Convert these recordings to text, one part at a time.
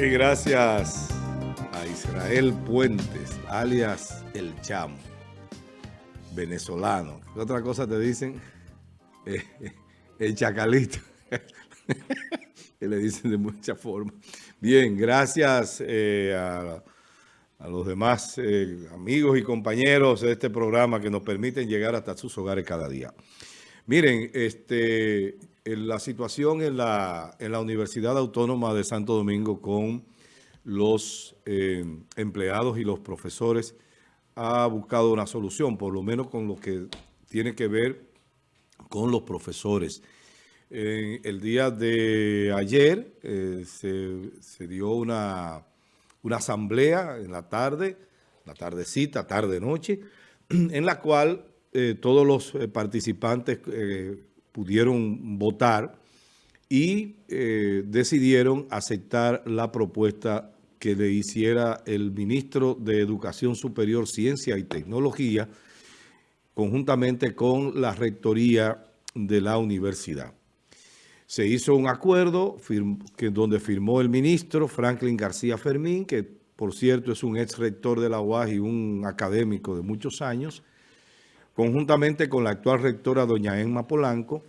Y gracias a Israel Puentes, alias El Chamo, venezolano. ¿Qué otra cosa te dicen? Eh, el Chacalito. que le dicen de muchas formas. Bien, gracias eh, a, los demás eh, amigos y compañeros de este programa que nos permiten llegar hasta sus hogares cada día. Miren, este, la situación en la, en la Universidad Autónoma de Santo Domingo con los eh, empleados y los profesores ha buscado una solución, por lo menos con lo que tiene que ver con los profesores. el día de ayer eh, se, dio una, una asamblea en la tarde, la tardecita, tarde-noche, en la cual eh, todos los participantes pudieron votar y eh, decidieron aceptar la propuesta que le hiciera el ministro de Educación Superior, Ciencia y Tecnología, conjuntamente con la rectoría de la universidad. Se hizo un acuerdo donde firmó el ministro Franklin García Fermín, que por cierto es un ex rector de la UAS y un académico de muchos años, conjuntamente con la actual rectora doña Emma Polanco,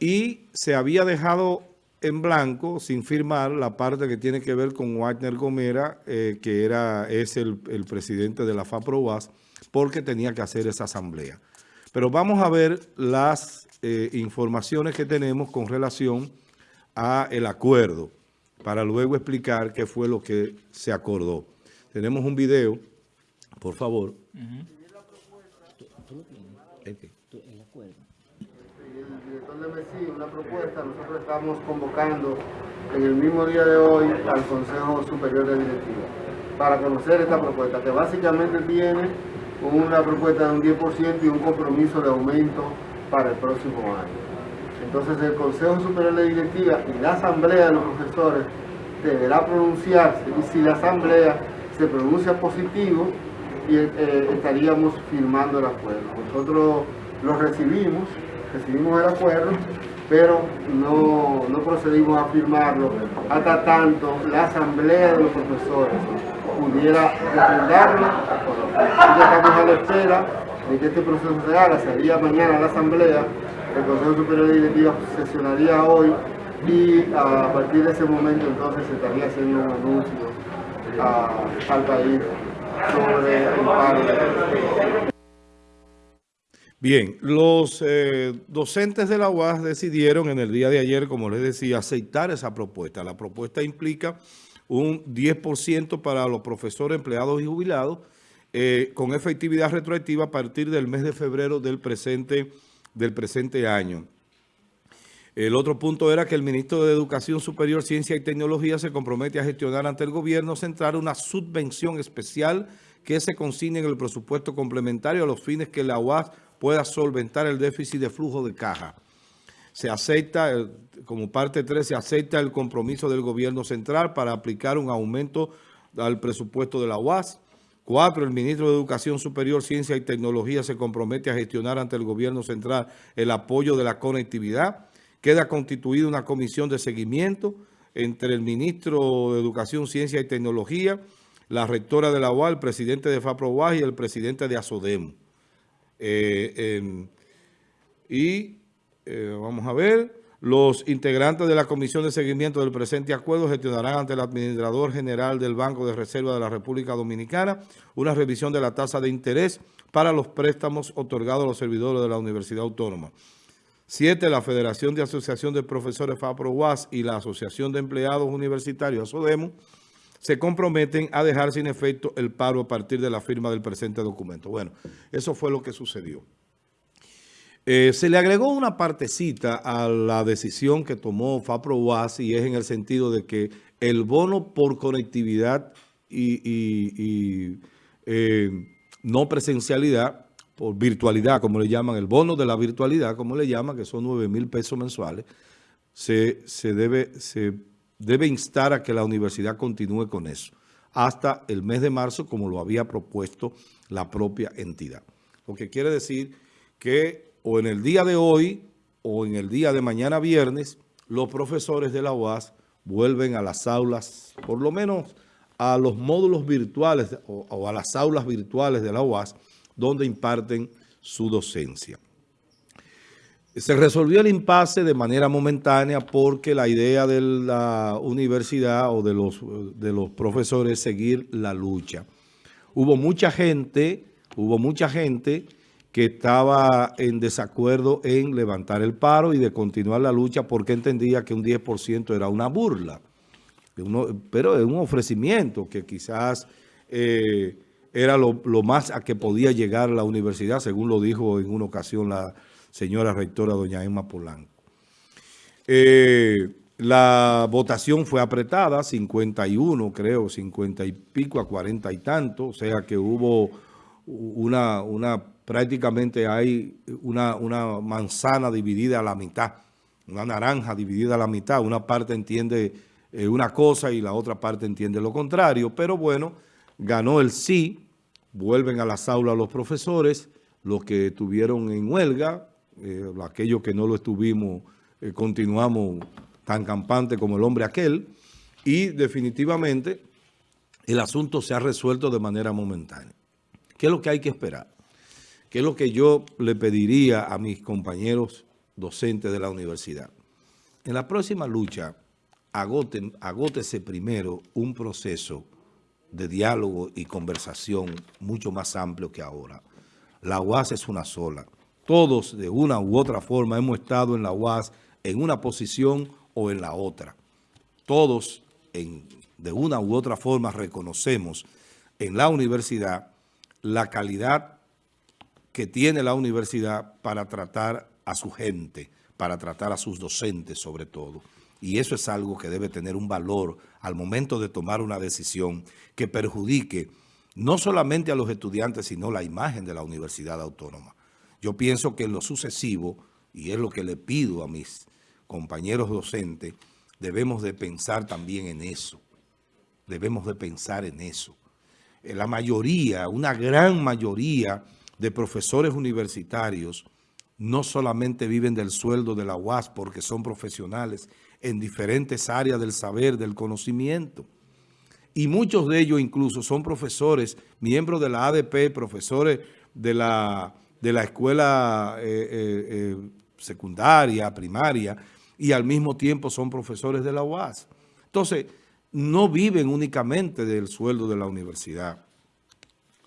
y se había dejado en blanco, sin firmar, la parte que tiene que ver con Wagner Gomera, eh, que era, es el, presidente de la FAPROAS, porque tenía que hacer esa asamblea. Pero vamos a ver las eh, informaciones que tenemos con relación a el acuerdo, para luego explicar qué fue lo que se acordó. Tenemos un video, por favor el acuerdo. El director de Messi, una propuesta, nosotros estamos convocando en el mismo día de hoy al Consejo Superior de Directiva para conocer esta propuesta, que básicamente tiene una propuesta de un 10% y un compromiso de aumento para el próximo año. Entonces el Consejo Superior de Directiva y la Asamblea de los Profesores deberá pronunciarse y si la Asamblea se pronuncia positivo, eh, estaríamos firmando el acuerdo. Nosotros lo recibimos, recibimos el acuerdo, pero no, procedimos a firmarlo hasta tanto la asamblea de los profesores pudiera refundarlo. estamos a la espera de que este proceso se haga, sería mañana la asamblea, el Consejo Superior de Directiva sesionaría hoy y a partir de ese momento entonces se estaría haciendo un anuncio al país Bien, los eh, docentes de la UAS decidieron en el día de ayer, como les decía, aceptar esa propuesta. La propuesta implica un 10% para los profesores, empleados y jubilados, eh, con efectividad retroactiva a partir del mes de febrero del presente, del presente año. El otro punto era que el ministro de Educación Superior, Ciencia y Tecnología se compromete a gestionar ante el gobierno central una subvención especial que se consigne en el presupuesto complementario a los fines que la UAS pueda solventar el déficit de flujo de caja. Se acepta, como parte 3, se acepta el compromiso del gobierno central para aplicar un aumento al presupuesto de la UAS. Cuatro, el ministro de Educación Superior, Ciencia y Tecnología se compromete a gestionar ante el gobierno central el apoyo de la conectividad queda constituida una comisión de seguimiento entre el ministro de Educación, Ciencia y Tecnología, la rectora de la UAL, el presidente de FAPROWAS y el presidente de ASODEM. Eh, em, y eh, vamos a ver, los integrantes de la comisión de seguimiento del presente acuerdo gestionarán ante el administrador general del Banco de Reserva de la República Dominicana una revisión de la tasa de interés para los préstamos otorgados a los servidores de la Universidad Autónoma. Siete, la Federación de Asociación de Profesores FAPRO-UAS y la Asociación de Empleados Universitarios ASODEMO se comprometen a dejar sin efecto el paro a partir de la firma del presente documento. Bueno, eso fue lo que sucedió. Eh, se le agregó una partecita a la decisión que tomó FAPRO-UAS y es en el sentido de que el bono por conectividad y, eh, no presencialidad por virtualidad, como le llaman, el bono de la virtualidad, como le llaman, que son 9 mil pesos mensuales, se, debe, se debe instar a que la universidad continúe con eso hasta el mes de marzo, como lo había propuesto la propia entidad. Lo que quiere decir que o en el día de hoy o en el día de mañana viernes, los profesores de la UAS vuelven a las aulas, por lo menos a los módulos virtuales o, a las aulas virtuales de la UAS, donde imparten su docencia. Se resolvió el impasse de manera momentánea porque la idea de la universidad o de los, de los profesores es seguir la lucha. Hubo mucha gente, hubo mucha gente que estaba en desacuerdo en levantar el paro y de continuar la lucha porque entendía que un 10% era una burla. pero es un ofrecimiento que quizás eh, era lo, más a que podía llegar la universidad, según lo dijo en una ocasión la señora rectora doña Emma Polanco. Eh, la votación fue apretada, 51 creo, 50 y pico a 40 y tanto, o sea que hubo una, una prácticamente hay una, una manzana dividida a la mitad, una naranja dividida a la mitad, una parte entiende eh, una cosa y la otra parte entiende lo contrario, pero bueno, ganó el sí, vuelven a las aulas los profesores, los que estuvieron en huelga, eh, aquellos que no lo estuvimos, eh, continuamos tan campante como el hombre aquel, y definitivamente el asunto se ha resuelto de manera momentánea. ¿Qué es lo que hay que esperar? ¿Qué es lo que yo le pediría a mis compañeros docentes de la universidad? En la próxima lucha, agoten, agótese primero un proceso de diálogo y conversación mucho más amplio que ahora. La UAS es una sola. Todos, de una u otra forma, hemos estado en la UAS en una posición o en la otra. Todos, en, de una u otra forma, reconocemos en la universidad la calidad que tiene la universidad para tratar a su gente, para tratar a sus docentes sobre todo. Y eso es algo que debe tener un valor al momento de tomar una decisión que perjudique no solamente a los estudiantes, sino la imagen de la Universidad Autónoma. Yo pienso que en lo sucesivo, y es lo que le pido a mis compañeros docentes, debemos de pensar también en eso. Debemos de pensar en eso. La mayoría, una gran mayoría de profesores universitarios no solamente viven del sueldo de la UAS porque son profesionales en diferentes áreas del saber, del conocimiento. Y muchos de ellos incluso son profesores, miembros de la ADP, profesores de la, de la escuela eh, eh, eh, secundaria, primaria, y al mismo tiempo son profesores de la UAS. Entonces, no viven únicamente del sueldo de la universidad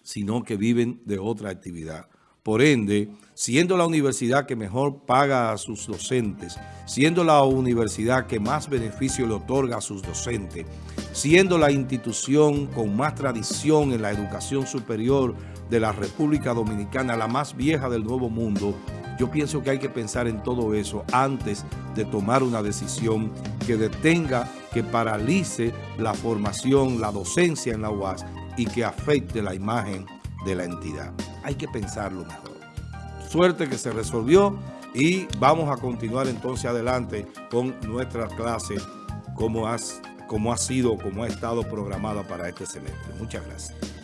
sino que viven de otra actividad. Por ende, siendo la universidad que mejor paga a sus docentes, siendo la universidad que más beneficio le otorga a sus docentes, siendo la institución con más tradición en la educación superior de la República Dominicana, la más vieja del Nuevo Mundo, yo pienso que hay que pensar en todo eso antes de tomar una decisión que detenga, que paralice la formación, la docencia en la UAS y que afecte la imagen de la entidad. Hay que pensarlo mejor. Suerte que se resolvió y vamos a continuar entonces adelante con nuestra clase como, has, como ha sido, como ha estado programada para este semestre. Muchas gracias.